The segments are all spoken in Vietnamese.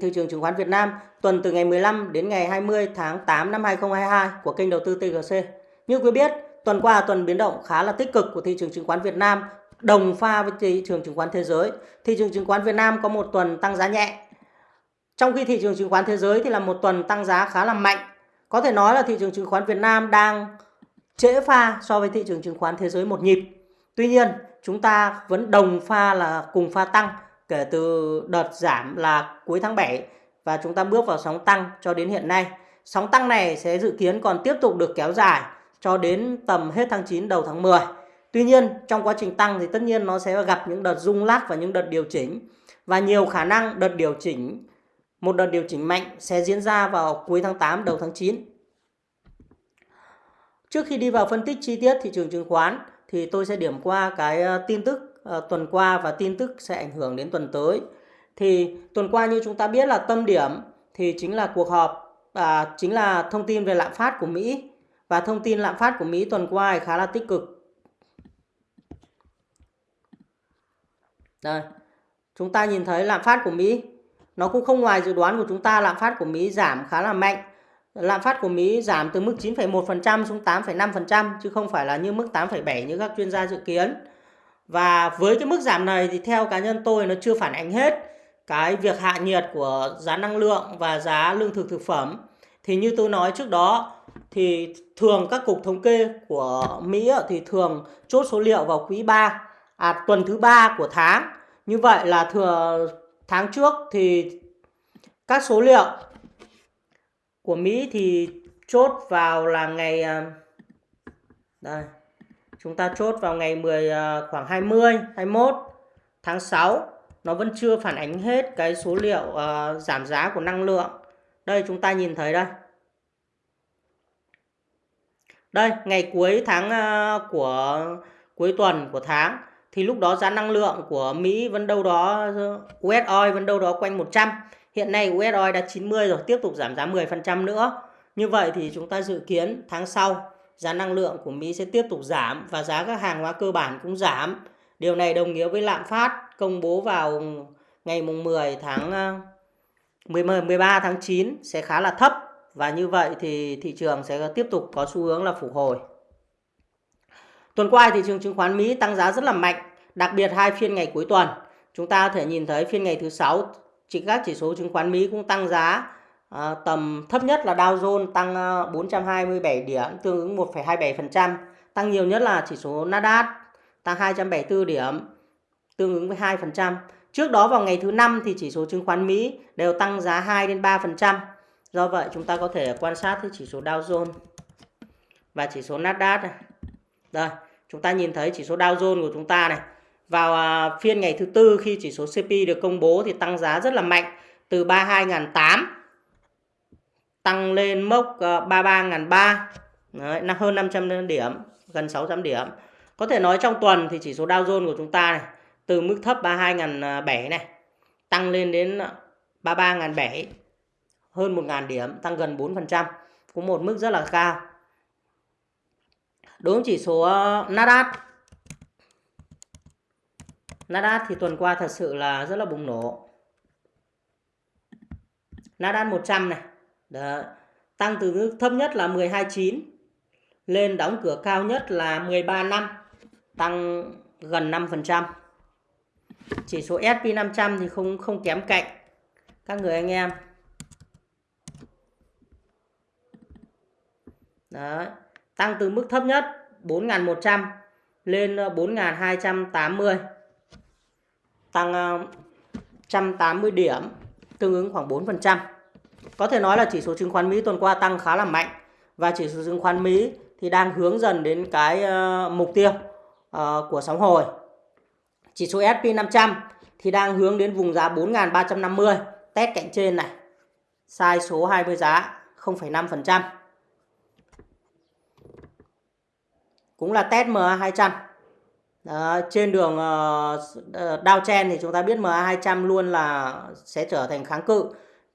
thị trường chứng khoán Việt Nam tuần từ ngày 15 đến ngày 20 tháng 8 năm 2022 của kênh đầu tư TGC. Như quý biết, tuần qua tuần biến động khá là tích cực của thị trường chứng khoán Việt Nam đồng pha với thị trường chứng khoán thế giới. Thị trường chứng khoán Việt Nam có một tuần tăng giá nhẹ. Trong khi thị trường chứng khoán thế giới thì là một tuần tăng giá khá là mạnh. Có thể nói là thị trường chứng khoán Việt Nam đang trễ pha so với thị trường chứng khoán thế giới một nhịp. Tuy nhiên, chúng ta vẫn đồng pha là cùng pha tăng kể từ đợt giảm là cuối tháng 7 và chúng ta bước vào sóng tăng cho đến hiện nay. Sóng tăng này sẽ dự kiến còn tiếp tục được kéo dài cho đến tầm hết tháng 9 đầu tháng 10. Tuy nhiên, trong quá trình tăng thì tất nhiên nó sẽ gặp những đợt rung lắc và những đợt điều chỉnh và nhiều khả năng đợt điều chỉnh, một đợt điều chỉnh mạnh sẽ diễn ra vào cuối tháng 8 đầu tháng 9. Trước khi đi vào phân tích chi tiết thị trường chứng khoán thì tôi sẽ điểm qua cái ờ, tin tức uh, tuần qua và tin tức sẽ ảnh hưởng đến tuần tới. Thì tuần qua như chúng ta biết là tâm điểm thì chính là cuộc họp à, chính là thông tin về lạm phát của Mỹ và thông tin lạm phát của Mỹ tuần qua khá là tích cực. Đây, chúng ta nhìn thấy lạm phát của Mỹ nó cũng không ngoài dự đoán của chúng ta lạm phát của Mỹ giảm khá là mạnh. Lạm phát của Mỹ giảm từ mức 9,1% xuống 8,5% chứ không phải là như mức 8,7 như các chuyên gia dự kiến. Và với cái mức giảm này thì theo cá nhân tôi nó chưa phản ánh hết cái việc hạ nhiệt của giá năng lượng và giá lương thực thực phẩm. Thì như tôi nói trước đó thì thường các cục thống kê của Mỹ thì thường chốt số liệu vào quý 3, à tuần thứ ba của tháng. Như vậy là thừa tháng trước thì các số liệu của Mỹ thì chốt vào là ngày à, đây chúng ta chốt vào ngày 10 à, khoảng 20 21 tháng 6 nó vẫn chưa phản ánh hết cái số liệu uh, giảm giá của năng lượng. Đây chúng ta nhìn thấy đây. Đây ngày cuối tháng uh, của cuối tuần của tháng thì lúc đó giá năng lượng của Mỹ vẫn đâu đó US oil vẫn đâu đó quanh 100 hiện nay US oil đã 90 rồi tiếp tục giảm giá 10% nữa. Như vậy thì chúng ta dự kiến tháng sau giá năng lượng của Mỹ sẽ tiếp tục giảm và giá các hàng hóa cơ bản cũng giảm. Điều này đồng nghĩa với lạm phát công bố vào ngày mùng 10 tháng ờ, 10, 13 tháng 9 sẽ khá là thấp và như vậy thì thị trường sẽ tiếp tục có xu hướng là phục hồi. Tuần qua thị trường chứng khoán Mỹ tăng giá rất là mạnh, đặc biệt hai phiên ngày cuối tuần. Chúng ta có thể nhìn thấy phiên ngày thứ sáu chỉ các chỉ số chứng khoán Mỹ cũng tăng giá À, tầm thấp nhất là Dow Jones tăng ờ, 427 điểm tương ứng 1,27%. Tăng nhiều nhất là chỉ số Nasdaq tăng 274 điểm tương ứng với 2%. Trước đó vào ngày thứ năm thì chỉ số chứng khoán Mỹ đều tăng giá 2 đến 3%. Do vậy chúng ta có thể quan sát thấy chỉ số Dow Jones và chỉ số Nasdaq này. Đây, chúng ta nhìn thấy chỉ số Dow Jones của chúng ta này. Vào ờ, phiên ngày thứ tư khi chỉ số cpi được công bố thì tăng giá rất là mạnh từ 32.800 tăng lên mốc ờ, 33.300 Đấy, hơn 500 điểm gần 600 điểm. Có thể nói trong tuần thì chỉ số Dow Jones của chúng ta này từ mức thấp 32.700 ờ, này tăng lên đến ờ, 33.700 hơn 1.000 điểm tăng gần 4% cũng một mức rất là cao. Đối với chỉ số Nasdaq Nasdaq thì tuần qua thật sự là rất là bùng nổ. Nasdaq 100 này đó. Tăng từ mức thấp nhất là 12.9 lên đóng cửa cao nhất là 13 năm, tăng gần 5%. Chỉ số S&P 500 thì không không kém cạnh các người anh em. Đó, tăng từ mức thấp nhất 4.100 lên ờ, 4.280. Tăng ờ, 180 điểm, tương ứng khoảng 4%. Có thể nói là chỉ số chứng khoán Mỹ tuần qua tăng khá là mạnh và chỉ số chứng khoán Mỹ thì đang hướng dần đến cái ờ, mục tiêu ờ, của sóng hồi. Chỉ số S&P 500 thì đang hướng đến vùng giá 4.350, test cạnh trên này. Sai số 20 giá 0,5%. Cũng là test MA200. Đó, trên đường ờ, uh, Dow Chen thì chúng ta biết MA200 luôn là sẽ trở thành kháng cự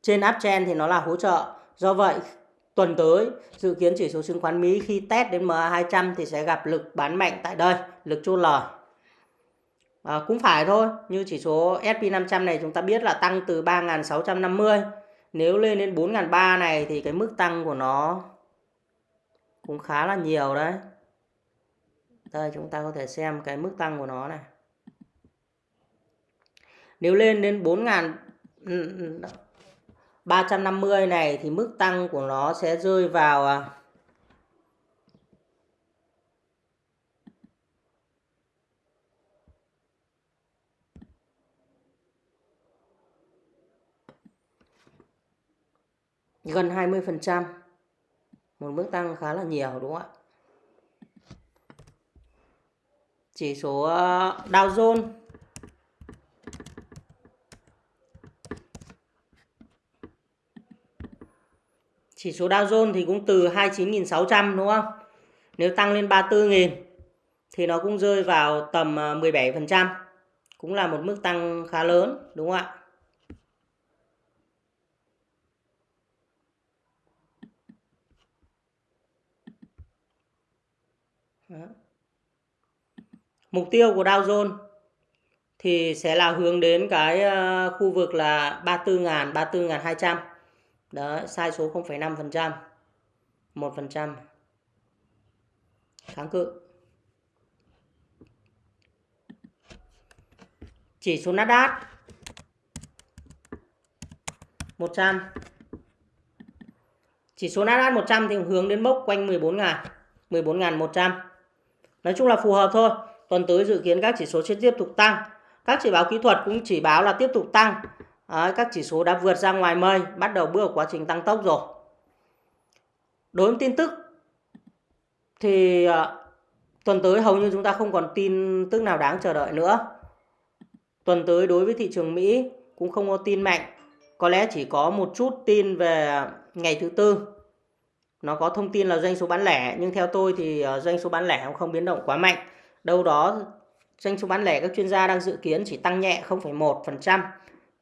trên uptrend thì nó là hỗ trợ do vậy tuần tới dự kiến chỉ số chứng khoán Mỹ khi test đến MA200 thì sẽ gặp lực bán mạnh tại đây lực chốt lời À, cũng phải thôi, như chỉ số SP500 này chúng ta biết là tăng từ 3.650. Nếu lên đến 4.300 này thì cái mức tăng của nó cũng khá là nhiều đấy. Đây chúng ta có thể xem cái mức tăng của nó này. Nếu lên đến ừ, ừ, ừ, 4.350 này thì mức tăng của nó sẽ rơi vào à, gần 20%. Một mức tăng khá là nhiều, đúng không ạ? Chỉ số à, Dow Jones Chỉ số Dow Jones thì cũng từ 29.600 đúng không? Nếu tăng lên 34.000 thì nó cũng rơi vào tầm à, 17%. Cũng là một mức tăng khá lớn đúng không ạ? Đó. Mục tiêu của Dow Jones thì sẽ là hướng đến cái à, khu vực là 34.000, 34.200. Đó, sai số 0,5%. 1%. Kháng cự. Chỉ số Nasdaq 100. Chỉ số Nasdaq 100 thì hướng đến mốc quanh 14.000, 14.100. Nói chung là phù hợp thôi. Tuần tới dự kiến các chỉ số sẽ tiếp tục tăng. Các chỉ báo kỹ thuật cũng chỉ báo là tiếp tục tăng. Đấy, các chỉ số đã vượt ra ngoài mây, bắt đầu bước vào quá trình tăng tốc rồi. Đối với tin tức thì uh, tuần tới hầu như chúng ta không còn tin tức nào đáng chờ đợi nữa. Tuần tới đối với thị trường Mỹ cũng không có tin mạnh. Có lẽ chỉ có một chút tin về ngày thứ tư. Nó có thông tin là doanh số bán lẻ nhưng theo tôi thì ờ, doanh số bán lẻ cũng không biến động quá mạnh đâu đó doanh số bán lẻ các chuyên gia đang dự kiến chỉ tăng nhẹ 0,1%.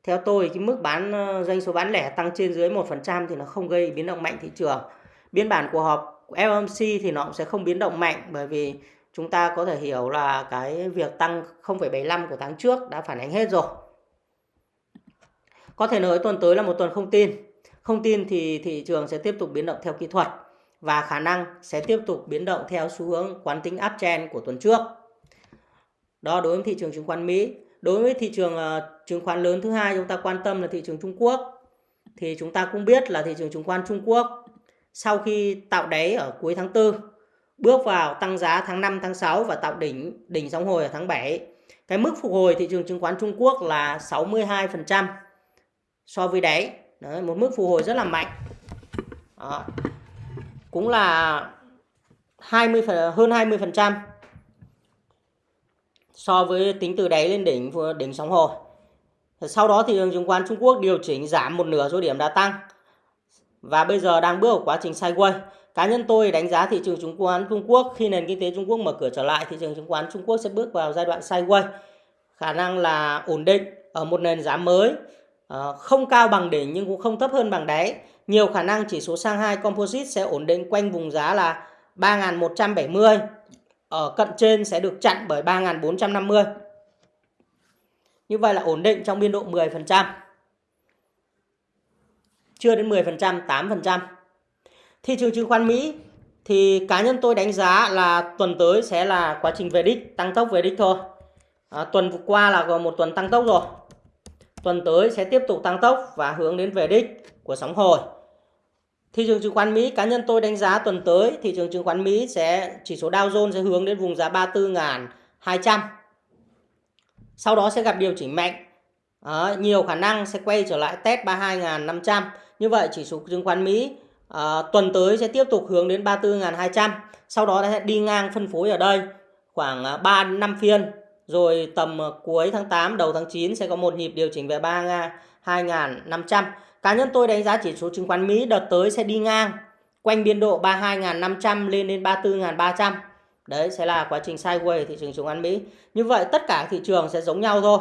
Theo tôi cái mức bán ờ, doanh số bán lẻ tăng trên dưới 1% thì nó không gây biến động mạnh thị trường. Biên bản của họp FOMC thì nó cũng sẽ không biến động mạnh bởi vì chúng ta có thể hiểu là cái việc tăng 0,75 của tháng trước đã phản ánh hết rồi. Có thể nói tuần tới là một tuần không tin. Không tin thì thị trường sẽ tiếp tục biến động theo kỹ thuật và khả năng sẽ tiếp tục biến động theo xu hướng quán tính uptrend của tuần trước. Đó đối với thị trường chứng khoán Mỹ. Đối với thị trường uh, chứng khoán lớn thứ hai chúng ta quan tâm là thị trường Trung Quốc. Thì chúng ta cũng biết là thị trường chứng khoán Trung Quốc sau khi tạo đáy ở cuối tháng 4 bước vào tăng giá tháng 5 tháng 6 và tạo đỉnh đỉnh sóng hồi ở tháng 7. Cái mức phục hồi thị trường chứng khoán Trung Quốc là 62% so với đáy. Đấy, một mức phục hồi rất là mạnh. Đó cũng là 20 hơn 20% so với tính từ đáy lên đỉnh đỉnh sóng hồi. Sau đó thì thị trường chứng khoán Trung Quốc điều chỉnh giảm một nửa số điểm đã tăng và bây giờ đang bước vào quá trình sideways. Cá nhân tôi đánh giá thị trường chứng khoán Trung Quốc khi nền kinh tế Trung Quốc mở cửa trở lại, thị trường chứng khoán Trung Quốc sẽ bước vào giai đoạn sideways. Khả năng là ổn định ở một nền giá mới, ờ, không cao bằng đỉnh nhưng cũng không thấp hơn bằng đáy nhiều khả năng chỉ số Shanghai Composite sẽ ổn định quanh vùng giá là 3.170. Ở cận trên sẽ được chặn bởi 3.450. Như vậy là ổn định trong biên độ 10%. Chưa đến 10%, 8%. Thị trường chứng khoán Mỹ thì cá nhân tôi đánh giá là tuần tới sẽ là quá trình về đích, tăng tốc về đích thôi. À, tuần vừa qua là một tuần tăng tốc rồi. Tuần tới sẽ tiếp tục tăng tốc và hướng đến về đích của sóng hồi. Thị trường chứng khoán Mỹ cá nhân tôi đánh giá tuần tới thị trường chứng khoán Mỹ sẽ chỉ số Dow Jones sẽ hướng đến vùng giá 34.200. Sau đó sẽ gặp điều chỉnh mạnh. À, nhiều khả năng sẽ quay trở lại test 32.500. Như vậy chỉ số chứng khoán Mỹ à, tuần tới sẽ tiếp tục hướng đến 34.200. Sau đó sẽ đi ngang phân phối ở đây khoảng ờ, 3 5 phiên rồi tầm ờ, cuối tháng 8 đầu tháng 9 sẽ có một nhịp điều chỉnh về 32.500 Cá nhân tôi đánh giá chỉ số chứng khoán Mỹ đợt tới sẽ đi ngang quanh biên độ 32.500 lên đến 34.300. Đấy sẽ là quá trình sideways thị trường chứng khoán Mỹ. Như vậy tất cả thị trường sẽ giống nhau thôi.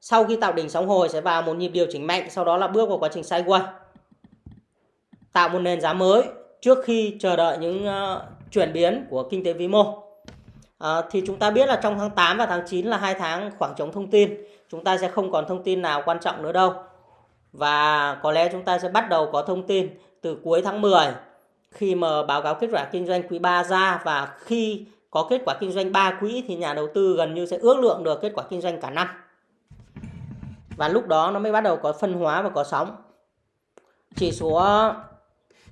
Sau khi tạo đỉnh sóng hồi sẽ vào một nhịp điều chỉnh mạnh, sau đó là bước vào quá trình sideways. Tạo một nền giá mới trước khi chờ đợi những uh, chuyển biến của kinh tế vĩ mô. À, thì chúng ta biết là trong tháng 8 và tháng 9 là hai tháng khoảng trống thông tin. Chúng ta sẽ không còn thông tin nào quan trọng nữa đâu. Và có lẽ chúng ta sẽ bắt đầu có thông tin từ cuối tháng 10 khi mà báo cáo kết quả kinh doanh quý 3 ra và khi có kết quả kinh doanh 3 quý thì nhà đầu tư gần như sẽ ước lượng được kết quả kinh doanh cả năm. Và lúc đó nó mới bắt đầu có phân hóa và có sóng. Chỉ số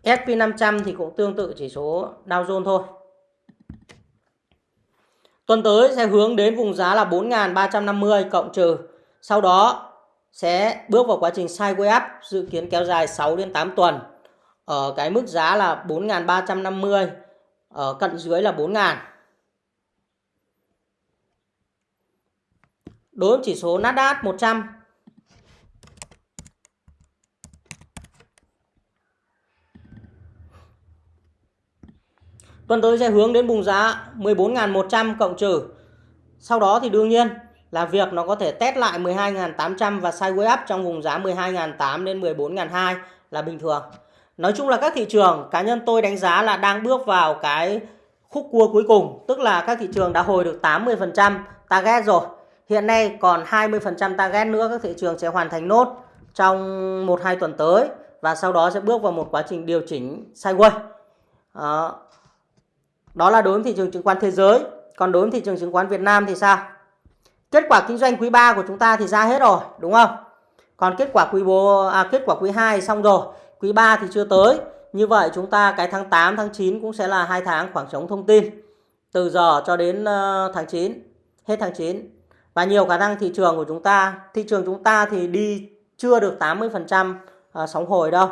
SP500 thì cũng tương tự chỉ số Dow Jones thôi. Tuần tới sẽ hướng đến vùng giá là 4.350 cộng trừ. Sau đó sẽ bước vào quá trình sideways up, dự kiến kéo dài 6 đến 8 tuần, ở cái mức giá là 4.350 ở cận dưới là 4.000 đối với chỉ số Nasdaq 100 tuần tới sẽ hướng đến vùng giá 14.100 cộng trừ. Sau đó thì đương nhiên là việc nó có thể test lại 12.800 và sideways up trong vùng giá 12.800 đến 14.200 là bình thường. Nói chung là các thị trường cá nhân tôi đánh giá là đang bước vào cái khúc cua cuối cùng, tức là các thị trường đã hồi được 80% target rồi. Hiện nay còn 20% target nữa các thị trường sẽ hoàn thành nốt trong 1-2 tuần tới và sau đó sẽ bước vào một quá trình điều chỉnh sideways. Đó. Đó là đối với thị trường chứng khoán thế giới. Còn đối với thị trường chứng khoán Việt Nam thì sao? Kết quả kinh doanh quý 3 của chúng ta thì ra hết rồi, đúng không? Còn kết quả quý 4 à, kết quả quý 2 xong rồi, quý 3 thì chưa tới. Như vậy chúng ta cái tháng 8 tháng 9 cũng sẽ là hai tháng khoảng trống thông tin. Từ giờ cho đến ờ, tháng 9, hết tháng 9. Và nhiều khả năng thị trường của chúng ta, thị trường chúng ta thì đi chưa được 80% ờ, sóng hồi đâu.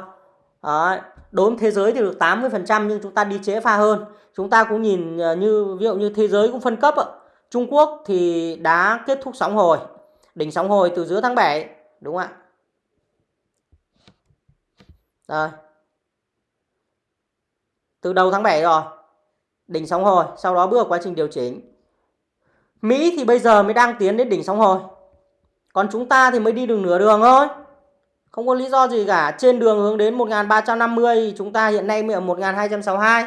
Đấy. Đối với thế giới thì được 80% nhưng chúng ta đi trễ pha hơn. Chúng ta cũng nhìn ờ, như ví dụ như thế giới cũng phân cấp ạ Trung Quốc thì đã kết thúc sóng hồi. Đỉnh sóng hồi từ giữa tháng 7. Đúng không ạ? Rồi. Từ đầu tháng 7 rồi. Đỉnh sóng hồi. Sau đó bước quá trình điều chỉnh. Mỹ thì bây giờ mới đang tiến đến đỉnh sóng hồi. Còn chúng ta thì mới đi đường nửa đường thôi. Không có lý do gì cả. Trên đường hướng đến 1350 chúng ta hiện nay mới ở 1262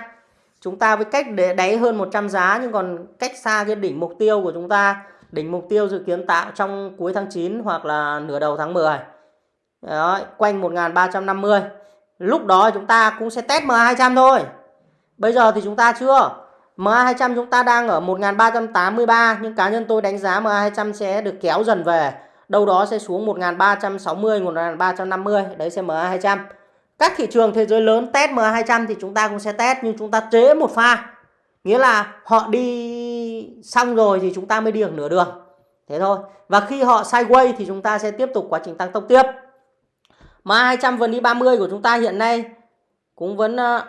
chúng ta với cách để đáy hơn 100 giá nhưng còn cách xa cái đỉnh mục tiêu của chúng ta. Đỉnh mục tiêu dự kiến tạo trong cuối tháng 9 hoặc là nửa đầu tháng 10 Đó, quanh 1350 lúc đó chúng ta cũng sẽ test MA200 thôi. Bây giờ thì chúng ta chưa. MA200 chúng ta đang ở 1383 nhưng cá nhân tôi đánh giá MA200 sẽ được kéo dần về. Đâu đó sẽ xuống 1360 1350 đấy sẽ MA200 các thị trường thế giới lớn test MA200 thì chúng ta cũng sẽ test nhưng chúng ta chế một pha. Nghĩa là họ đi xong rồi thì chúng ta mới đi được nửa đường. Thế thôi. Và khi họ sideways thì chúng ta sẽ tiếp tục quá trình tăng tốc tiếp. MA200 vn đi 30 của chúng ta hiện nay cũng vẫn ờ,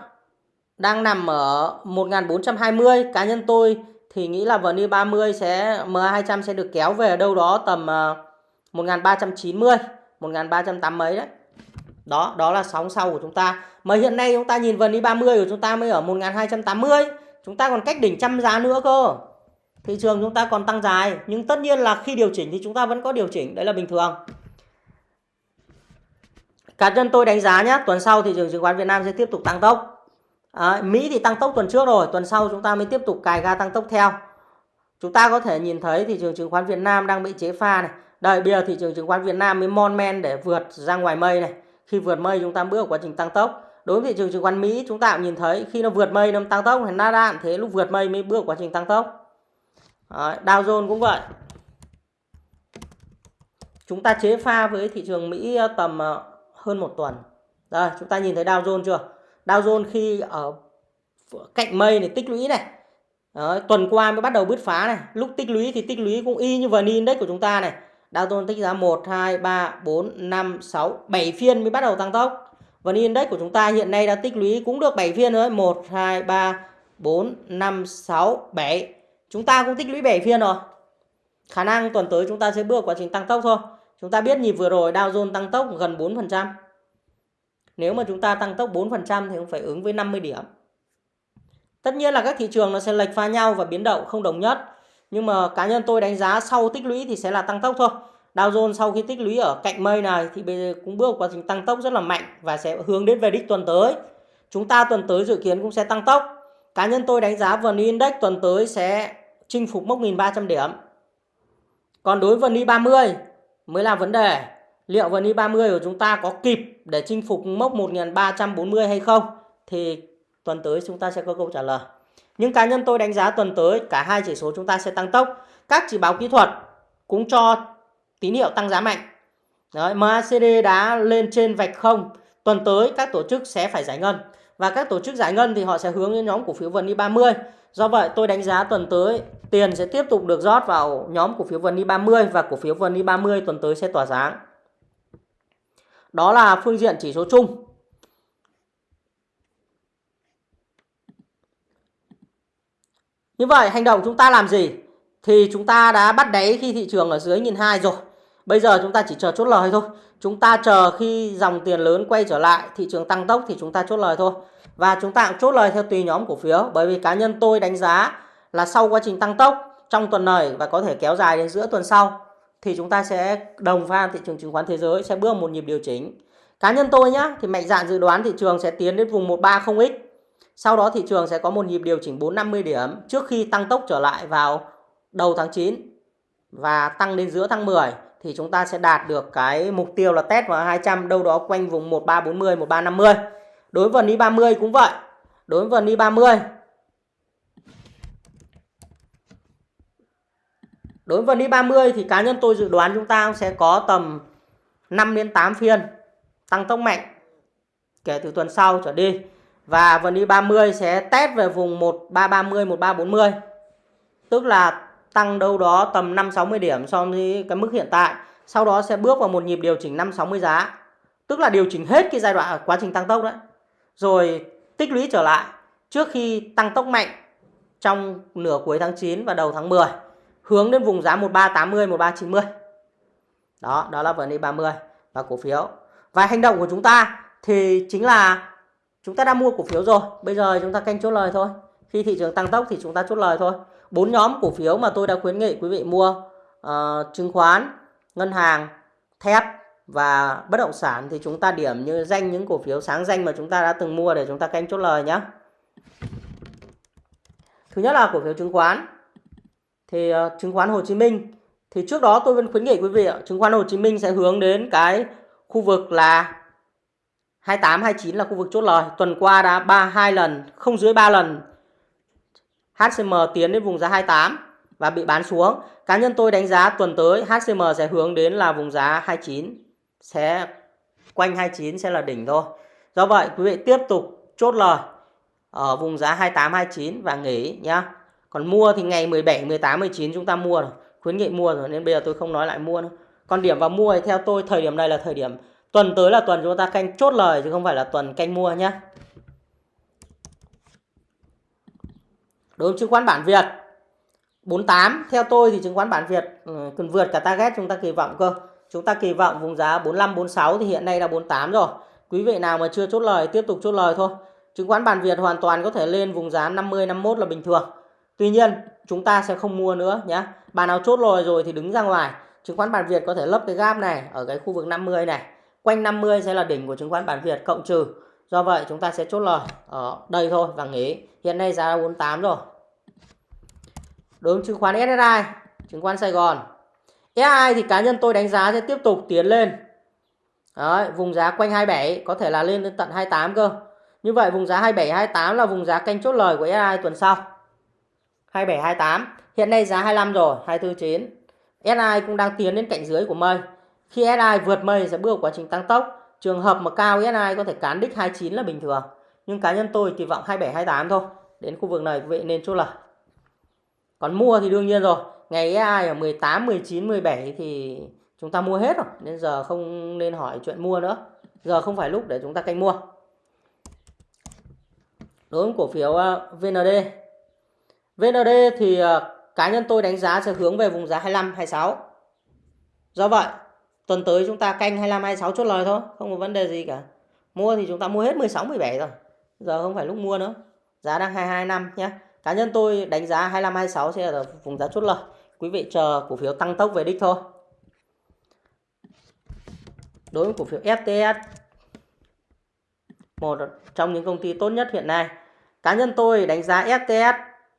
đang nằm ở 1420. Cá nhân tôi thì nghĩ là vn đi 30 sẽ MA200 sẽ được kéo về đâu đó tầm 1390, ờ, 1380 mấy đấy. Đó, đó là sóng sau của chúng ta. Mà hiện nay chúng ta nhìn vần i30 của chúng ta mới ở 1280. Chúng ta còn cách đỉnh trăm giá nữa cơ. Thị trường chúng ta còn tăng dài. Nhưng tất nhiên là khi điều chỉnh thì chúng ta vẫn có điều chỉnh. Đấy là bình thường. Cá nhân tôi đánh giá nhé. Tuần sau thị trường chứng khoán Việt Nam sẽ tiếp tục tăng tốc. À, Mỹ thì tăng tốc tuần trước rồi. Tuần sau chúng ta mới tiếp tục cài ga tăng tốc theo. Chúng ta có thể nhìn thấy thị trường chứng khoán Việt Nam đang bị chế pha này. Đây bây giờ thị trường chứng khoán Việt Nam mới mon men để vượt ra ngoài mây này khi vượt mây chúng ta bước vào quá trình tăng tốc. Đối với thị trường chứng khoán Mỹ chúng ta cũng nhìn thấy khi nó vượt mây nó tăng tốc thì Nasdaq thế lúc vượt mây mới bước quá trình tăng tốc. Đấy, Dow Jones cũng vậy. Chúng ta chế pha với thị trường Mỹ ờ, tầm ờ, hơn một tuần. Đây chúng ta nhìn thấy Dow Jones chưa? Dow Jones khi ở cạnh mây này tích lũy này. Đấy, tuần qua mới bắt đầu bứt phá này. Lúc tích lũy thì tích lũy cũng y như vn index của chúng ta này. Dow Jones tích giá 1, 2, 3, 4, 5, 6, 7 phiên mới bắt đầu tăng tốc. Và index của chúng ta hiện nay đã tích lũy cũng được 7 phiên rồi. 1, 2, 3, 4, 5, 6, 7. Chúng ta cũng tích lũy 7 phiên rồi. Khả năng tuần tới chúng ta sẽ bước quá trình tăng tốc thôi. Chúng ta biết nhịp vừa rồi Dow Jones tăng tốc gần 4%. Nếu mà chúng ta tăng tốc 4% thì cũng phải ứng với 50 điểm. Tất nhiên là các thị trường nó sẽ lệch pha nhau và biến động không đồng nhất. Nhưng mà cá nhân tôi đánh giá sau tích lũy thì sẽ là tăng tốc thôi. Dow Jones sau khi tích lũy ở cạnh mây này thì bây giờ cũng bước quá trình tăng tốc rất là mạnh và sẽ hướng đến về đích tuần tới. Chúng ta tuần tới dự kiến cũng sẽ tăng tốc. Cá nhân tôi đánh giá VN Index tuần tới sẽ chinh phục mốc 1.300 điểm. Còn đối với VN 30 mới là vấn đề. Liệu VN 30 của chúng ta có kịp để chinh phục mốc 1.340 hay không? Thì tuần tới chúng ta sẽ có câu trả lời. Nhưng cá nhân tôi đánh giá tuần tới cả hai chỉ số chúng ta sẽ tăng tốc. Các chỉ báo kỹ thuật cũng cho tín hiệu tăng giá mạnh. Đấy, MACD đã lên trên vạch không. Tuần tới các tổ chức sẽ phải giải ngân. Và các tổ chức giải ngân thì họ sẽ hướng đến nhóm cổ phiếu VN 30. Do vậy tôi đánh giá tuần tới tiền sẽ tiếp tục được rót vào nhóm cổ phiếu VN 30 và cổ phiếu VN 30 tuần tới sẽ tỏa sáng. Đó là phương diện chỉ số chung. Như vậy hành động chúng ta làm gì? Thì chúng ta đã bắt đáy khi thị trường ở dưới 1.200 rồi. Bây giờ chúng ta chỉ chờ chốt lời thôi. Chúng ta chờ khi dòng tiền lớn quay trở lại, thị trường tăng tốc thì chúng ta chốt lời thôi. Và chúng ta cũng chốt lời theo tùy nhóm cổ phiếu. Bởi vì cá nhân tôi đánh giá là sau quá trình tăng tốc trong tuần này và có thể kéo dài đến giữa tuần sau thì chúng ta sẽ đồng pha thị trường chứng khoán thế giới sẽ bước một nhịp điều chỉnh. Cá nhân tôi nhá thì mạnh dạn dự đoán thị trường sẽ tiến đến vùng 130x. Sau đó thị trường sẽ có một nhịp điều chỉnh 450 điểm trước khi tăng tốc trở lại vào đầu tháng 9 và tăng đến giữa tháng 10 thì chúng ta sẽ đạt được cái mục tiêu là test vào 200 đâu đó quanh vùng 1340 1350. Đối với VN 30 cũng vậy. Đối với VN 30 Đối với VN 30 thì cá nhân tôi dự đoán chúng ta sẽ có tầm 5 đến 8 phiên tăng tốc mạnh kể từ tuần sau trở đi. Và VN 30 sẽ test về vùng 1330 1340. Tức là tăng đâu đó tầm 5 60 điểm so với cái mức hiện tại. Sau đó sẽ bước vào một nhịp điều chỉnh 5 60 giá. Tức là điều chỉnh hết cái giai đoạn quá trình tăng tốc đấy. Rồi tích lũy trở lại trước khi tăng tốc mạnh trong nửa cuối tháng 9 và đầu tháng 10 hướng đến vùng giá 1380 1390. Đó, đó là vấn đề 30 và cổ phiếu. Và hành động của chúng ta thì chính là chúng ta đã mua cổ phiếu rồi, bây giờ chúng ta canh chốt lời thôi. Khi thị trường tăng tốc thì chúng ta chốt lời thôi. Bốn nhóm cổ phiếu mà tôi đã khuyến nghị quý vị mua uh, chứng khoán, ngân hàng, thép và bất động sản thì chúng ta điểm như danh những cổ phiếu sáng danh mà chúng ta đã từng mua để chúng ta canh chốt lời nhé. Thứ nhất là cổ phiếu chứng khoán. Thì uh, chứng khoán Hồ Chí Minh thì trước đó tôi vẫn khuyến nghị quý vị chứng khoán Hồ Chí Minh sẽ hướng đến cái khu vực là 28 29 là khu vực chốt lời. Tuần qua đã 3 2 lần, không dưới 3 lần HCM tiến đến vùng giá 28 và bị bán xuống. Cá nhân tôi đánh giá tuần tới HCM sẽ hướng đến là vùng giá 29 sẽ quanh 29 sẽ là đỉnh thôi. Do vậy quý vị tiếp tục chốt lời ở vùng giá 28 29 và nghỉ nhá. Còn mua thì ngày 17 18 19 chúng ta mua rồi. Khuyến nghị mua rồi nên bây giờ tôi không nói lại mua nữa. Còn điểm vào mua thì theo tôi thời điểm này là thời điểm tuần tới là tuần chúng ta canh chốt lời, chứ không phải là tuần canh mua nhé. Đối với chứng khoán bản Việt 48 theo tôi thì chứng khoán bản Việt ừ, cần vượt cả target chúng ta kỳ vọng cơ. Chúng ta kỳ vọng vùng giá 45 46 thì hiện nay là 48 rồi. Quý vị nào mà chưa chốt lời, tiếp tục chốt lời thôi. Chứng khoán bản Việt hoàn toàn có thể lên vùng giá 50 51 là bình thường. Tuy nhiên, chúng ta sẽ không mua nữa nhé. Bạn nào chốt lời rồi thì đứng ra ngoài. Chứng khoán bản Việt có thể lấp cái gap này ở cái khu vực 50 này. Quanh 50 sẽ là đỉnh của chứng khoán bản Việt cộng trừ. Do vậy chúng ta sẽ chốt lời ở đây thôi và nghỉ. Hiện nay giá 48 rồi. Đối với chứng khoán SSI, chứng khoán Sài Gòn. SSI thì cá nhân tôi đánh giá sẽ tiếp tục tiến lên. Đấy, vùng giá quanh 27 có thể là lên đến tận 28 cơ. Như vậy vùng giá 27 28 là vùng giá canh chốt lời của SSI tuần sau. 27 28. Hiện nay giá 25 rồi, 249. SSI cũng đang tiến đến cạnh dưới của mây. Khi SI vượt mây sẽ bước quá trình tăng tốc. Trường hợp mà cao SI có thể cán đích 29 là bình thường. Nhưng cá nhân tôi kỳ vọng 27 28 thôi. Đến khu vực này quý vị nên chốt lời. Còn mua thì đương nhiên rồi. Ngày SI ở 18, 19, 17 thì chúng ta mua hết rồi. Nên giờ không nên hỏi chuyện mua nữa. Giờ không phải lúc để chúng ta canh mua. Đối với cổ phiếu ờ, VND. VND thì ờ, cá nhân tôi đánh giá sẽ hướng về vùng giá 25, 26. Do vậy, tuần tới chúng ta canh 25, 26 chốt lời thôi. Không có vấn đề gì cả. Mua thì chúng ta mua hết 16, 17 rồi. Giờ không phải lúc mua nữa. Giá đang 22 năm nhé. Cá nhân tôi đánh giá 25 26 sẽ là vùng giá chốt lời. Quý vị chờ cổ phiếu tăng tốc về đích thôi. Đối với cổ phiếu FTS một trong những công ty tốt nhất hiện nay. Cá nhân tôi đánh giá FTS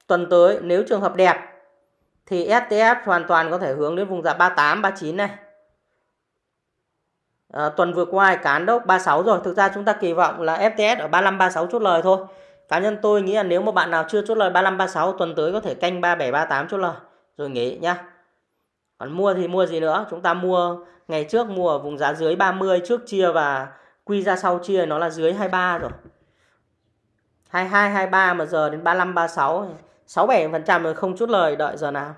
tuần tới nếu trường hợp đẹp thì STS hoàn toàn có thể hướng đến vùng giá 38, 39 này. À, tuần vừa qua cán đốc 36 rồi. Thực ra chúng ta kỳ vọng là FTS ở 35, 36 chốt lời thôi. Cá nhân tôi nghĩ là nếu mà bạn nào chưa chốt lời 35, 36 tuần tới có thể canh 37, 38 chốt lời. Rồi nghỉ nhá. Còn mua thì mua gì nữa? Chúng ta mua ngày trước mua ở vùng giá dưới 30 trước chia và quy ra sau chia nó là dưới 23 rồi. 22, 23 mà giờ đến 35, 36 6 7% không chút lời đợi giờ nào.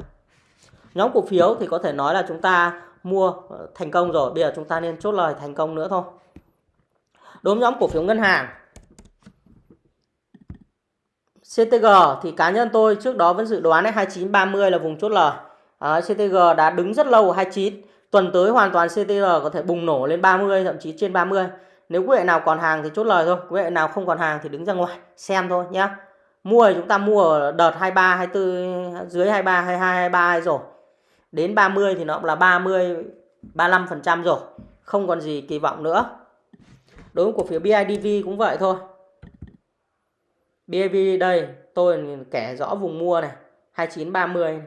Nhóm cổ phiếu thì có thể nói là chúng ta mua ờ, thành công rồi, bây giờ chúng ta nên chốt lời thành công nữa thôi. Đối với nhóm cổ phiếu ngân hàng CTG thì cá nhân tôi trước đó vẫn dự đoán 2930 là vùng chốt lời. À, CTG đã đứng rất lâu ở 29. Tuần tới hoàn toàn CTG có thể bùng nổ lên 30 thậm chí trên 30. Nếu quý vị nào còn hàng thì chốt lời thôi. Quý vị nào không còn hàng thì đứng ra ngoài xem thôi nhé. Mua thì chúng ta mua ở đợt 23, 24, dưới 23, 22, 23 rồi. Đến 30 thì nó cũng là 30, 35% rồi. Không còn gì kỳ vọng nữa. Đối với cổ phiếu BIDV cũng vậy thôi. BIDV đây tôi kẻ rõ vùng mua này 29, 30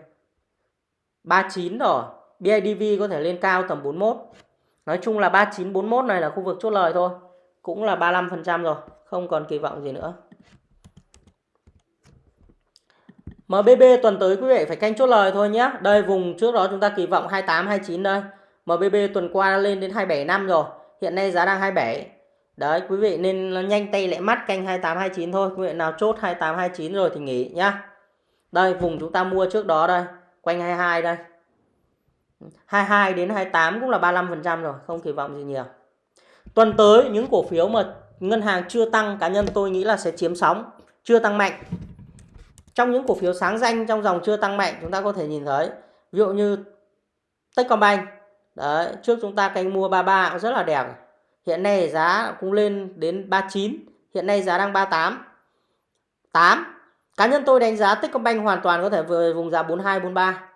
39 rồi. BIDV có thể lên cao tầm 41. Nói chung là 39, 41 này là khu vực chốt lời thôi. Cũng là 35% rồi. Không còn kỳ vọng gì nữa. MBB tuần tới quý vị phải canh chốt lời thôi nhé. Đây vùng trước đó chúng ta kỳ vọng 28 29 đây. MBB tuần qua lên đến 27 rồi. Hiện nay giá đang 27. Đấy quý vị nên nhanh tay lẹ mắt canh 28 29 thôi. Quý vị nào chốt 28 29 rồi thì nghỉ nhá. Đây vùng chúng ta mua trước đó đây, quanh 22 đây. 22 đến 28 cũng là 35% rồi, không kỳ vọng gì nhiều. Tuần tới những cổ phiếu mà ngân hàng chưa tăng cá nhân tôi nghĩ là sẽ chiếm sóng, chưa tăng mạnh trong những cổ phiếu sáng danh trong dòng chưa tăng mạnh chúng ta có thể nhìn thấy ví dụ như Techcombank đấy trước chúng ta canh mua 33 cũng rất là đẹp hiện nay giá cũng lên đến 39 hiện nay giá đang 38 8 cá nhân tôi đánh giá Techcombank hoàn toàn có thể về vùng giá 42 43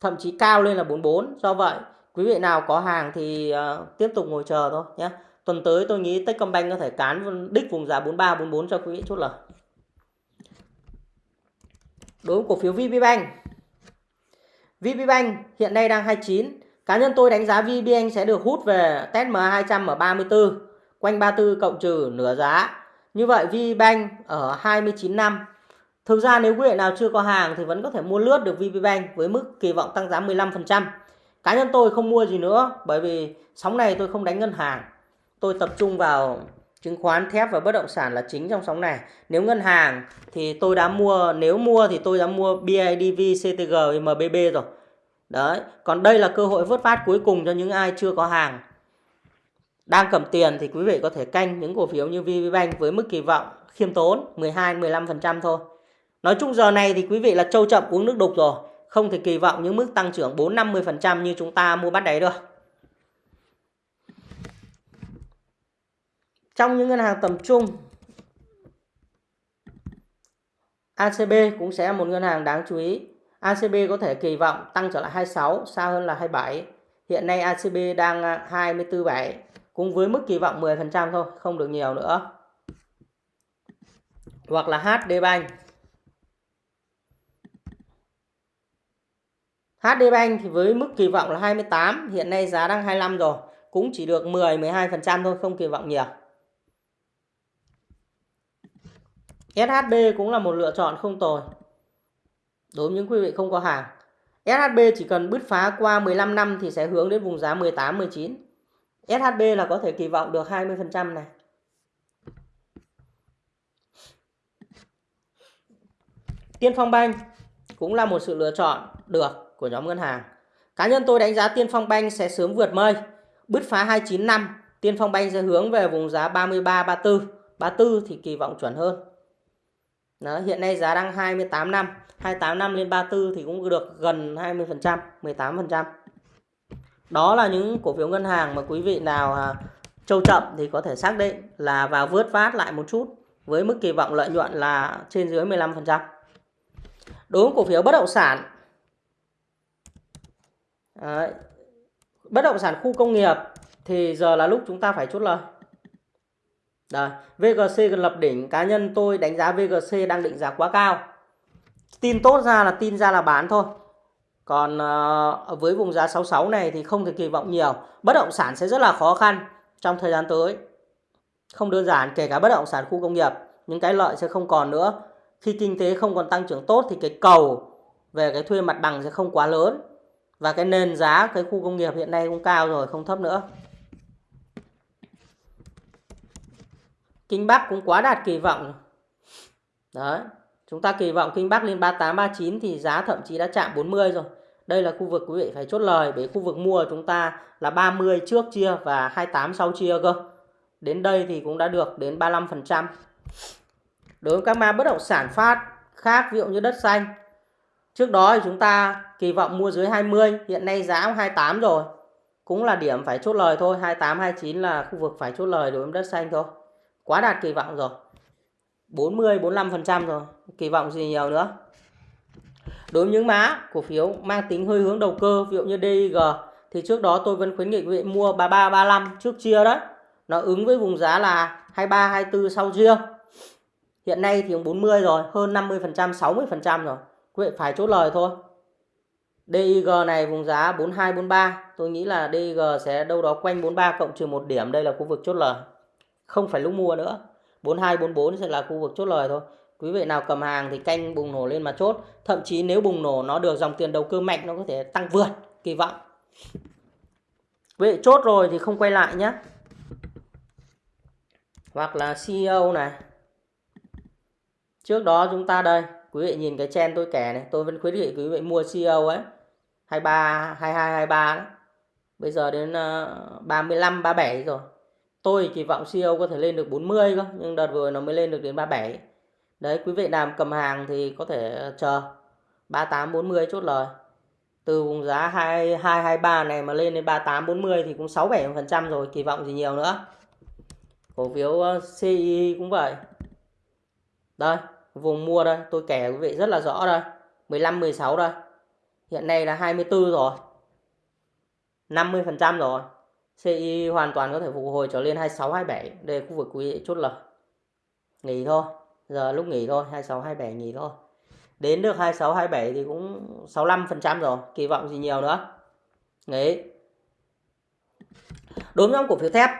thậm chí cao lên là 44 do vậy quý vị nào có hàng thì uh, tiếp tục ngồi chờ thôi nhé. Tuần tới tôi nghĩ Techcombank có thể cán đích vùng giá 43 44 cho quý vị chốt lời đối với cổ phiếu VPBank. VPBank hiện nay đang 29. Cá nhân tôi đánh giá VPBank sẽ được hút về test MA200 ở 34, quanh 34 cộng trừ nửa giá. Như vậy VPBank ở 29 năm. Thực ra nếu quý vị nào chưa có hàng thì vẫn có thể mua lướt được VPBank với mức kỳ vọng tăng giá 15%. Cá nhân tôi không mua gì nữa bởi vì sóng này tôi không đánh ngân hàng. Tôi tập trung vào chứng khoán, thép và bất động sản là chính trong sóng này. Nếu ngân hàng thì tôi đã mua, nếu mua thì tôi đã mua BIDV CTG MBB rồi. Đấy, còn đây là cơ hội vớt phát cuối cùng cho những ai chưa có hàng. Đang cầm tiền thì quý vị có thể canh những cổ phiếu như VPBank với mức kỳ vọng khiêm tốn 12 15% thôi. Nói chung giờ này thì quý vị là trâu chậm uống nước đục rồi. Không thể kỳ vọng những mức tăng trưởng 4 50% như chúng ta mua bắt đáy được. Trong những ngân hàng tầm trung, ACB cũng sẽ một ngân hàng đáng chú ý. ACB có thể kỳ vọng tăng trở lại 26, xa hơn là 27. Hiện nay ACB đang à, 24,7 cũng với mức kỳ vọng 10% thôi, không được nhiều nữa. Hoặc là HD Bank. HD Bank thì với mức kỳ vọng là 28, hiện nay giá đang 25 rồi, cũng chỉ được 10 12% thôi, không kỳ vọng nhiều. SHB cũng là một lựa chọn không tồi. Đối với những quý vị không có hàng. SHB chỉ cần bứt phá qua 15 năm thì sẽ hướng đến vùng giá 18 19. SHB là có thể kỳ vọng được 20% này. Tiên Phong Bank cũng là một sự lựa chọn được của nhóm ngân hàng. Cá nhân tôi đánh giá Tiên Phong Bank sẽ sớm vượt mây, bứt phá 29 năm, Tiên Phong Bank sẽ hướng về vùng giá 33 34, 34 thì kỳ vọng chuẩn hơn. Đó, hiện nay giá đang 28 năm. 28 năm lên 34 thì cũng được gần 20% 18% đó là những cổ phiếu ngân hàng mà quý vị nào à, trâu chậm thì có thể xác định là vào vớt vát lại một chút với mức kỳ vọng lợi nhuận là trên dưới 15% đối với cổ phiếu bất động sản Đấy. bất động sản khu công nghiệp thì giờ là lúc chúng ta phải chốt lời đây, VGC gần lập đỉnh, cá nhân tôi đánh giá VGC đang định giá quá cao. tin tốt ra là tin ra là bán thôi. Còn uh, với vùng giá 66 này thì không thể kỳ vọng nhiều. Bất động sản sẽ rất là khó khăn trong thời gian tới. Không đơn giản kể cả bất động sản khu công nghiệp những cái lợi sẽ không còn nữa. Khi kinh tế không còn tăng trưởng tốt thì cái cầu về cái thuê mặt bằng sẽ không quá lớn. Và cái nền giá cái khu công nghiệp hiện nay cũng cao rồi không thấp nữa. Kinh Bắc cũng quá đạt kỳ vọng. Đấy, chúng ta kỳ vọng Kinh Bắc lên 38 39 thì giá thậm chí đã chạm 40 rồi. Đây là khu vực quý vị phải chốt lời bởi khu vực mua chúng ta là 30 trước chia và 28 sau chia cơ. Đến đây thì cũng đã được đến 35%. Đối với các ma bất động sản phát khác ví dụ như đất xanh. Trước đó thì chúng ta kỳ vọng mua dưới 20, hiện nay giá cũng 28 rồi. Cũng là điểm phải chốt lời thôi, 28 29 là khu vực phải chốt lời đối với đất xanh thôi. Quá đạt kỳ vọng rồi. 40 45% rồi, kỳ vọng gì nhiều nữa. Đối với những mã cổ phiếu mang tính hơi hướng đầu cơ, ví dụ như DIG thì trước đó tôi vẫn khuyến nghị quý vị mua 33 35 trước chia đấy. Nó ứng với vùng giá là 23 24 sau chia. Hiện nay thì 40 rồi, hơn 50%, 60% rồi. Quý vị phải chốt lời thôi. DIG này vùng giá 42 43, tôi nghĩ là DIG sẽ đâu đó quanh 43 cộng trừ 1 điểm, đây là khu vực chốt lời. Không phải lúc mua nữa. 42 44 sẽ là khu vực chốt lời thôi. Quý vị nào cầm hàng thì canh bùng nổ lên mà chốt. Thậm chí nếu bùng nổ nó được dòng tiền đầu cơ mạnh nó có thể tăng vượt kỳ vọng. Quý vị chốt rồi thì không quay lại nhé. Hoặc là CEO này. Trước đó chúng ta đây, quý vị nhìn cái chen tôi kẻ này, tôi vẫn khuyến nghị quý vị mua CEO ấy. 23 22 23 đó. Bây giờ đến ờ, 35 37 rồi. Tôi kỳ vọng CEO có thể lên được 40 cơ, nhưng đợt vừa nó mới lên được đến 37. Đấy, quý vị làm cầm hàng thì có thể chờ 38 40 chốt lời. Từ vùng giá 22 23 này mà lên đến 38 40 thì cũng 6 7% rồi, kỳ vọng gì nhiều nữa. Cổ phiếu ờ, CI cũng vậy. Đây, vùng mua đây, tôi kể quý vị rất là rõ đây. 15 16 đây. Hiện nay là 24 rồi. 50% rồi. CI hoàn toàn có thể phục hồi trở lên 26 27. Đây khu vực quý vị chốt lời. Nghỉ thôi. Giờ lúc nghỉ thôi, 26 27 nghỉ thôi. Đến được 26 27 thì cũng 65% rồi, kỳ vọng gì nhiều nữa. Nghỉ. Đối với cổ phiếu thép.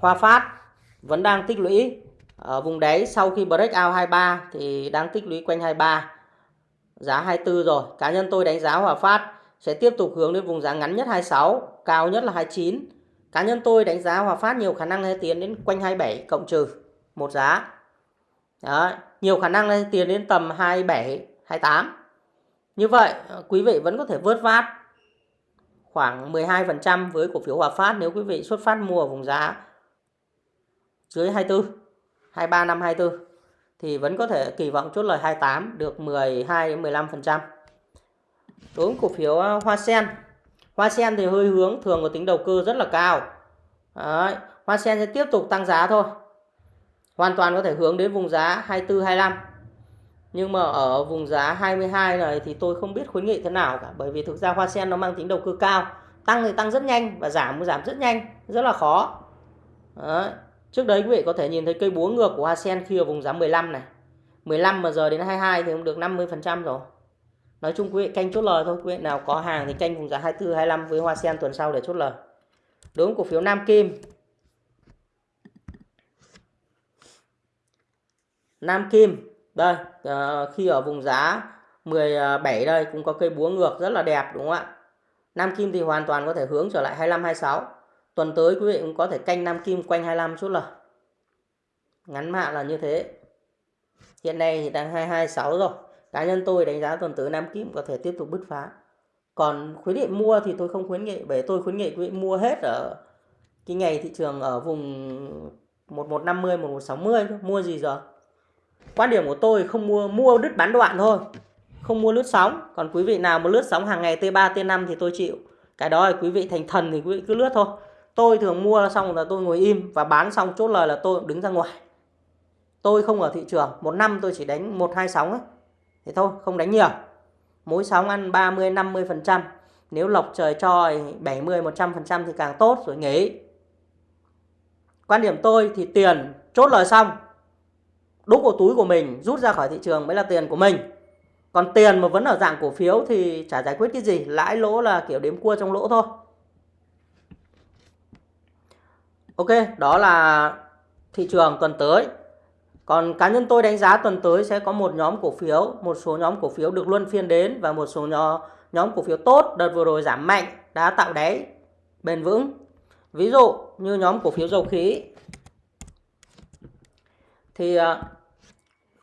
Hoa Phát vẫn đang tích lũy ở vùng đáy sau khi break out 23 thì đang tích lũy quanh 23 giá 24 rồi cá nhân tôi đánh giá Hòa Phát sẽ tiếp tục hướng đến vùng giá ngắn nhất 26 cao nhất là 29 cá nhân tôi đánh giá Hòa Phát nhiều khả năng sẽ tiến đến quanh 27 cộng trừ một giá. Đấy, nhiều khả năng sẽ tiến đến tầm 27 28 như vậy ờ, quý vị vẫn có thể vớt vát khoảng 12% với cổ phiếu Hòa Phát nếu quý vị xuất phát mua ở vùng giá dưới 24 23 năm 24 thì vẫn có thể kỳ vọng chốt lời 28 được 12 15%. Đối với cổ phiếu à, Hoa Sen. Hoa Sen thì hơi hướng thường có tính đầu cơ rất là cao. Đấy, Hoa Sen sẽ tiếp tục tăng giá thôi. Hoàn toàn có thể hướng đến vùng giá 24 25. Nhưng mà ở vùng giá 22 này thì tôi không biết khuyến nghị thế nào cả bởi vì thực ra Hoa Sen nó mang tính đầu cơ cao, tăng thì tăng rất nhanh và giảm giảm rất nhanh, rất là khó. Đấy. Trước đấy quý vị có thể nhìn thấy cây búa ngược của Hoa Sen khi ở vùng giá 15 này. 15 mà giờ đến 22 thì cũng được 50% rồi. Nói chung quý vị canh chốt lời thôi. Quý vị nào có hàng thì canh vùng giá 24, 25 với Hoa Sen tuần sau để chốt lời. Đối với cổ phiếu Nam Kim. Nam Kim. Đây, uh, khi ở vùng giá 17 đây cũng có cây búa ngược rất là đẹp đúng không ạ? Nam Kim thì hoàn toàn có thể hướng trở lại 25, 26. Tuần tới quý vị cũng có thể canh Nam Kim quanh 25 chút lời ngắn hạn là như thế. Hiện nay thì đang 226 rồi. Cá nhân tôi đánh giá tuần tới Nam Kim có thể tiếp tục bứt phá. Còn khuyến nghị mua thì tôi không khuyến nghị bởi tôi khuyến nghị quý vị mua hết ở cái ngày thị trường ở vùng 1150 1160 mua gì giờ. Quan điểm của tôi không mua mua đứt bán đoạn thôi. Không mua lướt sóng, còn quý vị nào mà lướt sóng hàng ngày T3 T5 thì tôi chịu. Cái đó là quý vị thành thần thì quý vị cứ lướt thôi tôi thường mua xong là tôi ngồi im và bán xong chốt lời là tôi đứng ra ngoài tôi không ở thị trường một năm tôi chỉ đánh một hai sóng ấy thế thôi, không đánh nhiều. Mỗi sóng ăn 30 50 phần trăm. Nếu lộc trời cho 70 100 phần trăm thì càng tốt rồi, nghỉ. Quan điểm tôi thì tiền chốt lời xong. Đúc vào túi của mình, rút ra khỏi thị trường mới là tiền của mình. Còn tiền mà vẫn ở dạng cổ phiếu thì chả giải quyết cái gì, lãi lỗ là kiểu đếm cua trong lỗ thôi. Ok, đó là thị trường tuần tới còn cá nhân tôi đánh giá tuần tới sẽ có một nhóm cổ phiếu, một số nhóm cổ phiếu được luân phiên đến và một số nhóm nhóm cổ phiếu tốt đợt vừa rồi giảm mạnh, đã tạo đáy, bền vững. Ví dụ như nhóm cổ phiếu dầu khí, thì à,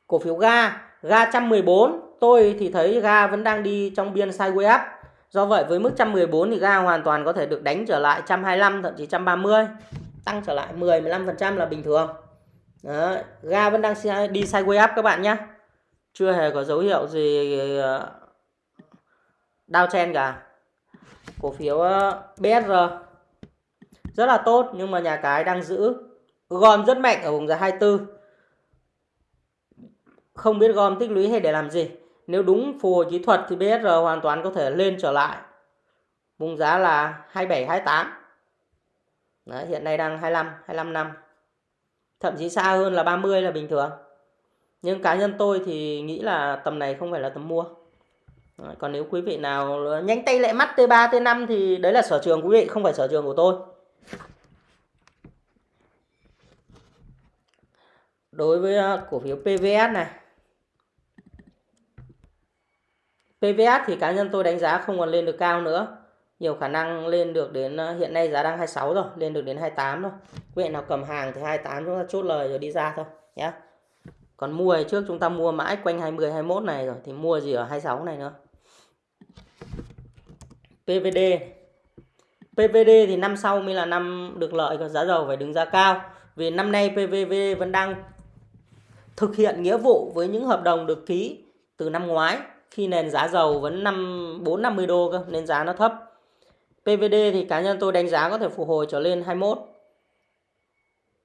cổ phiếu ga ga 114 tôi thì thấy ga vẫn đang đi trong biên sideways up. Do vậy với mức 114 thì ga hoàn toàn có thể được đánh trở lại 125 thậm chí 130 tăng trở lại 10 15% là bình thường. Đó, ga vẫn đang đi sideways up các bạn nhé chưa hề có dấu hiệu gì ờ, đau chen cả. Cổ phiếu ờ, BSR rất là tốt nhưng mà nhà cái đang giữ. Gom rất mạnh ở vùng giá 24 không biết gom tích lũy hay để làm gì. Nếu đúng phù hồi kỹ thuật thì BSR hoàn toàn có thể lên trở lại. Vùng giá là 27 28 Đấy, hiện nay đang 25 25 năm thậm chí xa hơn là 30 là bình thường. Nhưng cá nhân tôi thì nghĩ là tầm này không phải là tầm mua. Đấy, còn nếu quý vị nào nhanh tay lại mắt T3 T5 thì đấy là sở trường quý vị không phải sở trường của tôi. Đối với ờ, cổ phiếu PVS này. PVS thì cá nhân tôi đánh giá không còn lên được cao nữa nhiều khả năng lên được đến ờ, hiện nay giá đang 26 rồi, lên được đến 28 thôi quý vị nào cầm hàng thì 28 chúng ta chốt lời rồi đi ra thôi nhé còn mua thì trước chúng ta mua mãi quanh 20 21 này rồi, thì mua gì ở 26 này nữa. PVD PVD thì năm sau mới là năm được lợi còn giá dầu phải đứng giá cao. Vì năm nay PVV vẫn đang thực hiện nghĩa vụ với những hợp đồng được ký từ năm ngoái. Khi nền giá dầu vẫn 5 4 50 đô cơ, nên giá nó thấp. PVD thì cá nhân tôi đánh giá có thể phục hồi trở lên 21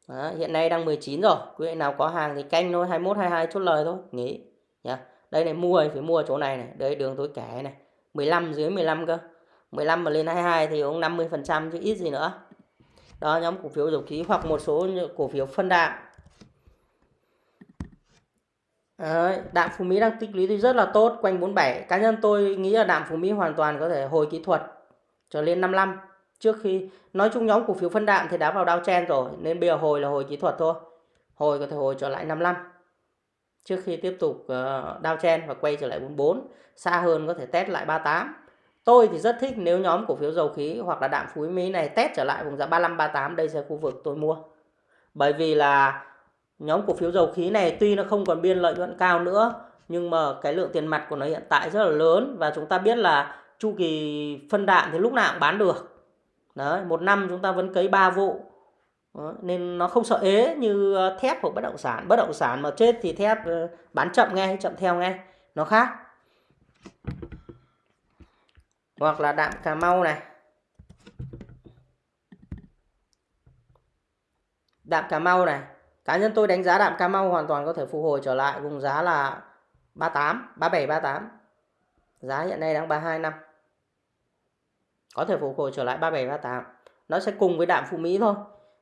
Đó, hiện nay đang 19 rồi quý vị nào có hàng thì canh thôi 21 22 chốt lời thôi nghỉ nhá. Đây này mua thì phải mua chỗ này này đây đường tôi kẻ này 15 dưới 15 cơ. 15 mà lên 22 thì cũng 50 phần trăm chứ ít gì nữa. Đó nhóm cổ phiếu dầu khí hoặc một số cổ phiếu phân đạm. Đấy, đạm Phú Mỹ đang tích lũy thì rất là tốt quanh 47 cá nhân tôi nghĩ là đạm Phú Mỹ hoàn toàn có thể hồi kỹ thuật trở lên 55 trước khi, nói chung nhóm cổ phiếu phân đạm thì đã vào đau chen rồi, nên bây giờ hồi là hồi kỹ thuật thôi. Hồi có thể hồi trở lại 55 trước khi tiếp tục ờ, đao đau chen và quay trở lại 44 xa hơn có thể test lại 38 tôi thì rất thích nếu nhóm cổ phiếu dầu khí hoặc là đạm phú mỹ này test trở lại vùng giá 35 38 đây sẽ khu vực tôi mua. Bởi vì là nhóm cổ phiếu dầu khí này tuy nó không còn biên lợi nhuận cao nữa, nhưng mà cái lượng tiền mặt của nó hiện tại rất là lớn và chúng ta biết là chu kỳ phân đạm thì lúc nào cũng bán được. Đấy một năm chúng ta vẫn cấy 3 vụ. Đó, nên nó không sợ ế như ờ, thép của bất động sản. Bất động sản mà chết thì thép ờ, bán chậm ngay chậm theo ngay nó khác. Hoặc là đạm cà mau này. Đạm cà mau này. Cá nhân tôi đánh giá đạm cà mau hoàn toàn có thể phục hồi trở lại vùng giá là 38 37 38 giá hiện nay đang 32 năm có thể phục hồi trở lại 37 38 nó sẽ cùng với đạm Phú Mỹ thôi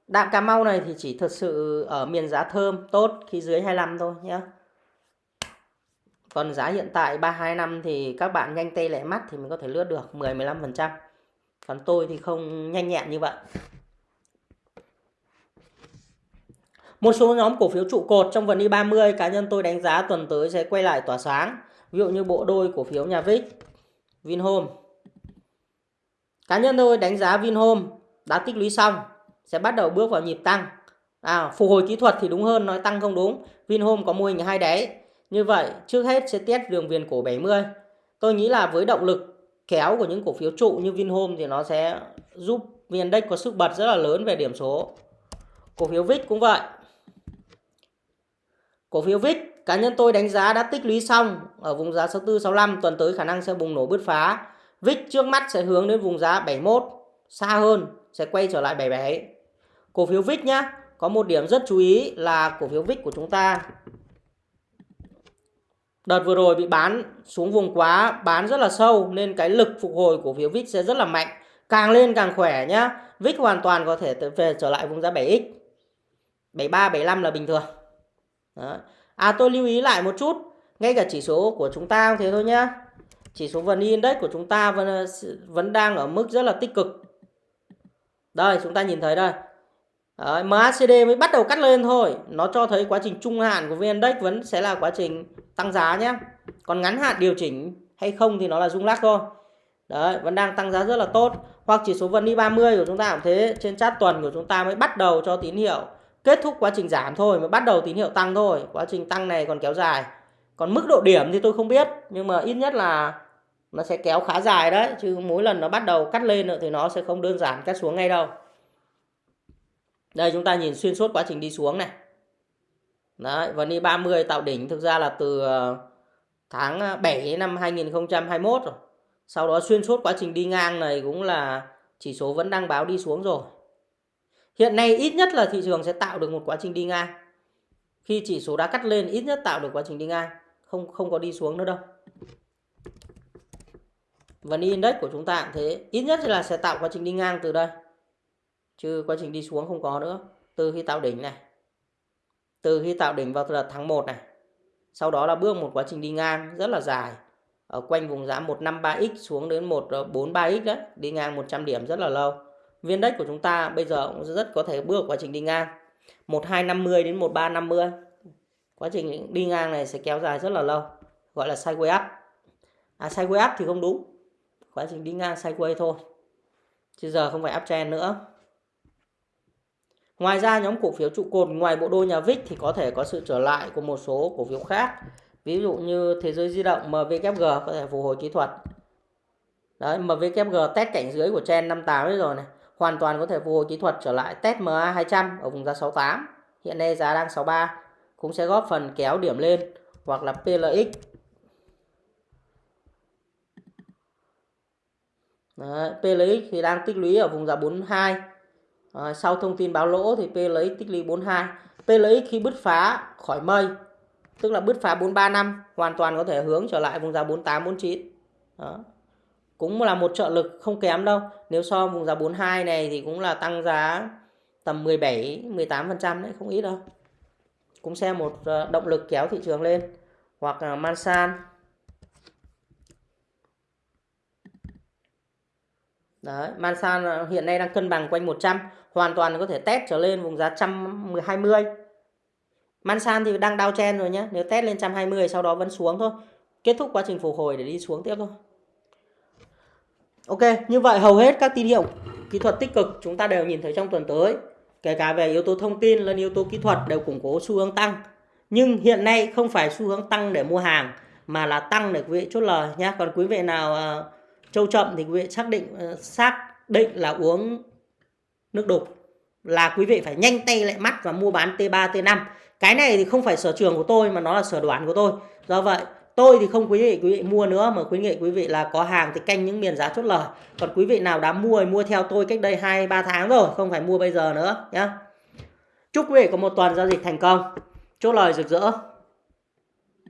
đạm Cà Mau này thì chỉ thật sự ở miền giá thơm tốt khi dưới 25 thôi nhé còn giá hiện tại 325 thì các bạn nhanh tay lẹ mắt thì mình có thể lướt được 10 15%. Còn tôi thì không nhanh nhẹn như vậy. Một số nhóm cổ phiếu trụ cột trong vần Y30 cá nhân tôi đánh giá tuần tới sẽ quay lại tỏa sáng. Ví dụ như bộ đôi cổ phiếu nhà Vic, Vinhome, Cá nhân tôi đánh giá Vinhome đã tích lũy xong sẽ bắt đầu bước vào nhịp tăng. À, phục hồi kỹ thuật thì đúng hơn nói tăng không đúng. Vinhome có mô hình hai đáy. Như vậy trước hết sẽ test đường viền cổ 70. Tôi nghĩ là với động lực kéo của những cổ phiếu trụ như Vinhome thì nó sẽ giúp VN Index có sức bật rất là lớn về điểm số. Cổ phiếu VIX cũng vậy. Cổ phiếu VIX cá nhân tôi đánh giá đã tích lũy xong ở vùng giá 64 65 tuần tới khả năng sẽ bùng nổ bứt phá VIX trước mắt sẽ hướng đến vùng giá 71, xa hơn sẽ quay trở lại 77. Cổ phiếu VIX nhá, có một điểm rất chú ý là cổ phiếu VIX của chúng ta đợt vừa rồi bị bán xuống vùng quá, bán rất là sâu nên cái lực phục hồi của phiếu VIX sẽ rất là mạnh. Càng lên càng khỏe nhá. VIX hoàn toàn có thể về trở lại vùng giá 7x. 73 75 là bình thường. Đó. À tôi lưu ý lại một chút, ngay cả chỉ số của chúng ta cũng thế thôi nhá. Chỉ số VN Index của chúng ta vẫn, vẫn đang ở mức rất là tích cực. Đây, chúng ta nhìn thấy đây. Đấy, MACD mới bắt đầu cắt lên thôi. Nó cho thấy quá trình trung hạn của VN Index vẫn sẽ là quá trình tăng giá nhé. Còn ngắn hạn điều chỉnh hay không thì nó là rung lắc thôi. Đấy, vẫn đang tăng giá rất là tốt. Hoặc chỉ số VN 30 của chúng ta cũng thế. Trên chart tuần của chúng ta mới bắt đầu cho tín hiệu kết thúc quá trình giảm thôi. Mới bắt đầu tín hiệu tăng thôi. Quá trình tăng này còn kéo dài. Còn mức độ điểm thì tôi không biết. Nhưng mà ít nhất là nó sẽ kéo khá dài đấy. Chứ mỗi lần nó bắt đầu cắt lên nữa thì nó sẽ không đơn giản cắt xuống ngay đâu. Đây chúng ta nhìn xuyên suốt quá trình đi xuống này. Đấy, VN 30 tạo đỉnh thực ra là từ ờ, tháng ờ, 7 năm 2021 rồi. Sau đó xuyên suốt quá trình đi ngang này cũng là chỉ số vẫn đang báo đi xuống rồi. Hiện nay ít nhất là thị trường sẽ tạo được một quá trình đi ngang. Khi chỉ số đã cắt lên ít nhất tạo được quá trình đi ngang, không không có đi xuống nữa đâu. Và index của chúng ta cũng thế, ít nhất là sẽ tạo quá trình đi ngang từ đây. Chứ quá trình đi xuống không có nữa. Từ khi tạo đỉnh này. Từ khi tạo đỉnh vào tháng 1 này. Sau đó là bước một quá trình đi ngang rất là dài ở quanh vùng giá 153x xuống đến 143x đấy, đi ngang 100 điểm rất là lâu. Viên đất của chúng ta bây giờ cũng rất có thể bước quá trình đi ngang 1250 đến 1350. Quá trình đi ngang này sẽ kéo dài rất là lâu, gọi là sideways up. À sideways up thì không đúng. Quá trình đi ngang sideways thôi. Chứ giờ không phải uptrend nữa. Ngoài ra, nhóm cổ phiếu trụ cột ngoài bộ đôi nhà VIX thì có thể có sự trở lại của một số cổ phiếu khác ví dụ như thế giới di động MVKG có thể phục hồi kỹ thuật đấy MVKG test cảnh dưới của trend 58 rồi này, hoàn toàn có thể phục hồi kỹ thuật trở lại test MA 200 ở vùng giá 68 hiện nay giá đang 63 cũng sẽ góp phần kéo điểm lên hoặc là PLX Đấy, PLX thì đang tích lũy ở vùng giá 42 à, sau thông tin báo lỗ thì PLX tích lũy 42 PLX khi bứt phá khỏi mây tức là bứt phá 435 hoàn toàn có thể hướng trở lại vùng giá 48 49 đó. Cũng là một trợ lực không kém đâu. Nếu so vùng giá 42 này thì cũng là tăng giá tầm 17 18 phần trăm đấy không ít đâu. Cũng xem một ờ, động lực kéo thị trường lên. Hoặc là Mansan Đấy, Mansan ờ, hiện nay đang cân bằng quanh 100 hoàn toàn có thể test trở lên vùng giá 120 Mansan thì đang đau chen rồi nhé. Nếu test lên 120 sau đó vẫn xuống thôi. Kết thúc quá trình phục hồi để đi xuống tiếp thôi. Ok, như vậy hầu hết các tín hiệu kỹ thuật tích cực chúng ta đều nhìn thấy trong tuần tới. Kể cả về yếu tố thông tin lẫn yếu tố kỹ thuật đều củng cố xu hướng tăng. Nhưng hiện nay không phải xu hướng tăng để mua hàng mà là tăng để quý vị chốt lời nhé. Còn quý vị nào uh, trâu chậm thì quý vị xác định ờ, xác định là uống nước đục là quý vị phải nhanh tay lại mắt và mua bán T3 T5 cái này thì không phải sở trường của tôi mà nó là sở đoán của tôi. Do vậy, tôi thì không quý vị quý vị mua nữa mà quý vị quý vị là có hàng thì canh những miền giá chốt lời. Còn quý vị nào đã mua thì mua theo tôi cách đây hai, ba tháng rồi, không phải mua bây giờ nữa nhé chúc quý vị có một tuần giao dịch thành công. Chốt lời rực rỡ.